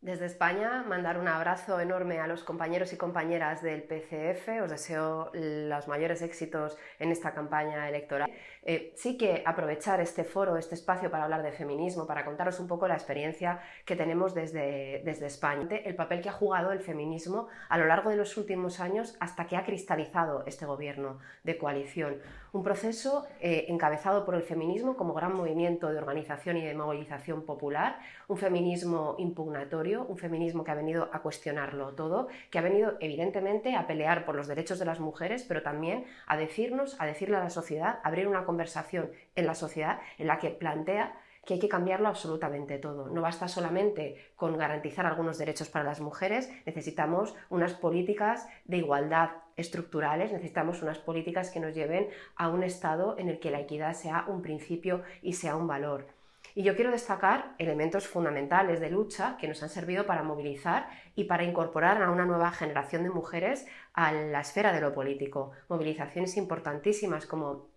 Desde España, mandar un abrazo enorme a los compañeros y compañeras del PCF. Os deseo los mayores éxitos en esta campaña electoral. Eh, sí que aprovechar este foro, este espacio para hablar de feminismo, para contaros un poco la experiencia que tenemos desde, desde España, el papel que ha jugado el feminismo a lo largo de los últimos años hasta que ha cristalizado este gobierno de coalición. Un proceso eh, encabezado por el feminismo como gran movimiento de organización y de movilización popular, un feminismo impugnatorio un feminismo que ha venido a cuestionarlo todo, que ha venido evidentemente a pelear por los derechos de las mujeres, pero también a decirnos, a decirle a la sociedad, abrir una conversación en la sociedad en la que plantea que hay que cambiarlo absolutamente todo. No basta solamente con garantizar algunos derechos para las mujeres, necesitamos unas políticas de igualdad estructurales, necesitamos unas políticas que nos lleven a un estado en el que la equidad sea un principio y sea un valor. Y yo quiero destacar elementos fundamentales de lucha que nos han servido para movilizar y para incorporar a una nueva generación de mujeres a la esfera de lo político. Movilizaciones importantísimas como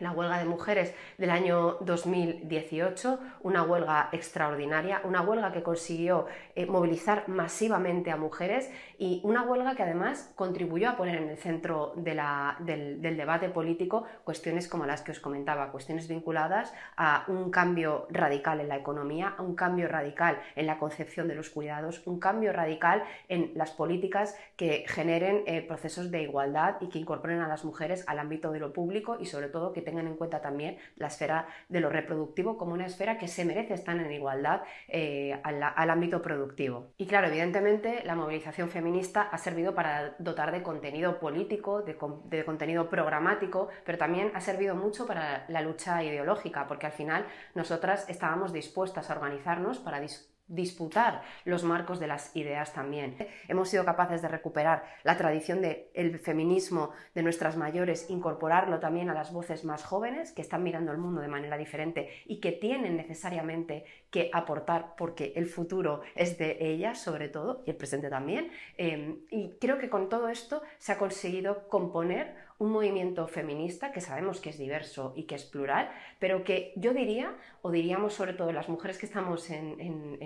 la huelga de mujeres del año 2018, una huelga extraordinaria, una huelga que consiguió eh, movilizar masivamente a mujeres y una huelga que además contribuyó a poner en el centro del, debate político cuestiones como las que os comentaba, cuestiones vinculadas a un cambio radical en la economía, a un cambio radical en la concepción de los cuidados, un cambio radical en las políticas que generen eh, procesos de igualdad y que incorporen a las mujeres al ámbito de lo público y sobre todo que tengan en cuenta también la esfera de lo reproductivo como una esfera que se merece estar en igualdad eh, al, ámbito productivo. Y claro, evidentemente la movilización feminista ha servido para dotar de contenido político, de, de contenido programático, pero también ha servido mucho para la lucha ideológica, porque al final nosotras estábamos dispuestas a organizarnos para disputar los marcos de las ideas también. Hemos sido capaces de recuperar la tradición del feminismo de nuestras mayores, incorporarlo también a las voces más jóvenes que están mirando el mundo de manera diferente y que tienen necesariamente que aportar porque el futuro es de ellas sobre todo y el presente también. Eh, y creo que con todo esto se ha conseguido componer un movimiento feminista que sabemos que es diverso y que es plural, pero que yo diría, o diríamos sobre todo las mujeres que estamos en,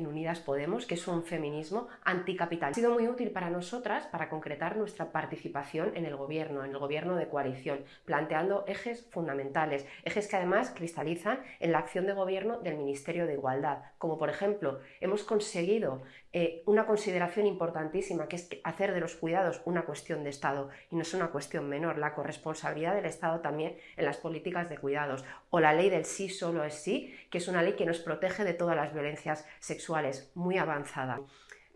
Unidas Podemos, que es un feminismo anticapital. Ha sido muy útil para nosotras para concretar nuestra participación en el gobierno, en el gobierno de coalición, planteando ejes fundamentales, ejes que además cristalizan en la acción de gobierno del Ministerio de Igualdad, como por ejemplo hemos conseguido eh, una consideración importantísima, que es hacer de los cuidados una cuestión de Estado y no es una cuestión menor, la corresponsabilidad del Estado también en las políticas de cuidados, o la ley del sí solo es sí, que es una ley que nos protege de todas las violencias sexuales, muy avanzada.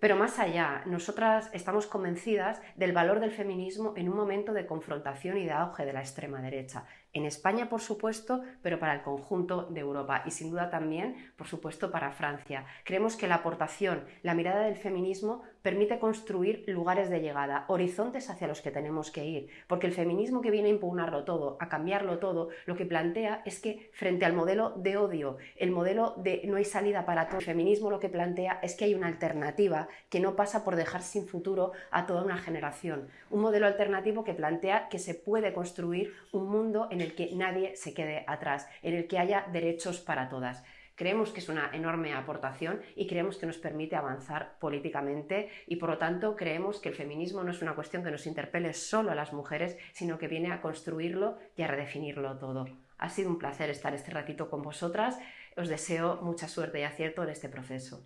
Pero más allá, nosotras estamos convencidas del valor del feminismo en un momento de confrontación y de auge de la extrema derecha en España, por supuesto, pero para el conjunto de Europa y sin duda también, por supuesto, para Francia. Creemos que la aportación, la mirada del feminismo permite construir lugares de llegada, horizontes hacia los que tenemos que ir, porque el feminismo que viene a impugnarlo todo, a cambiarlo todo, lo que plantea es que frente al modelo de odio, el modelo de no hay salida para todo, el feminismo lo que plantea es que hay una alternativa que no pasa por dejar sin futuro a toda una generación. Un modelo alternativo que plantea que se puede construir un mundo en el que nadie se quede atrás, en el que haya derechos para todas. Creemos que es una enorme aportación y creemos que nos permite avanzar políticamente y por lo tanto creemos que el feminismo no es una cuestión que nos interpele solo a las mujeres, sino que viene a construirlo y a redefinirlo todo. Ha sido un placer estar este ratito con vosotras. Os deseo mucha suerte y acierto en este proceso.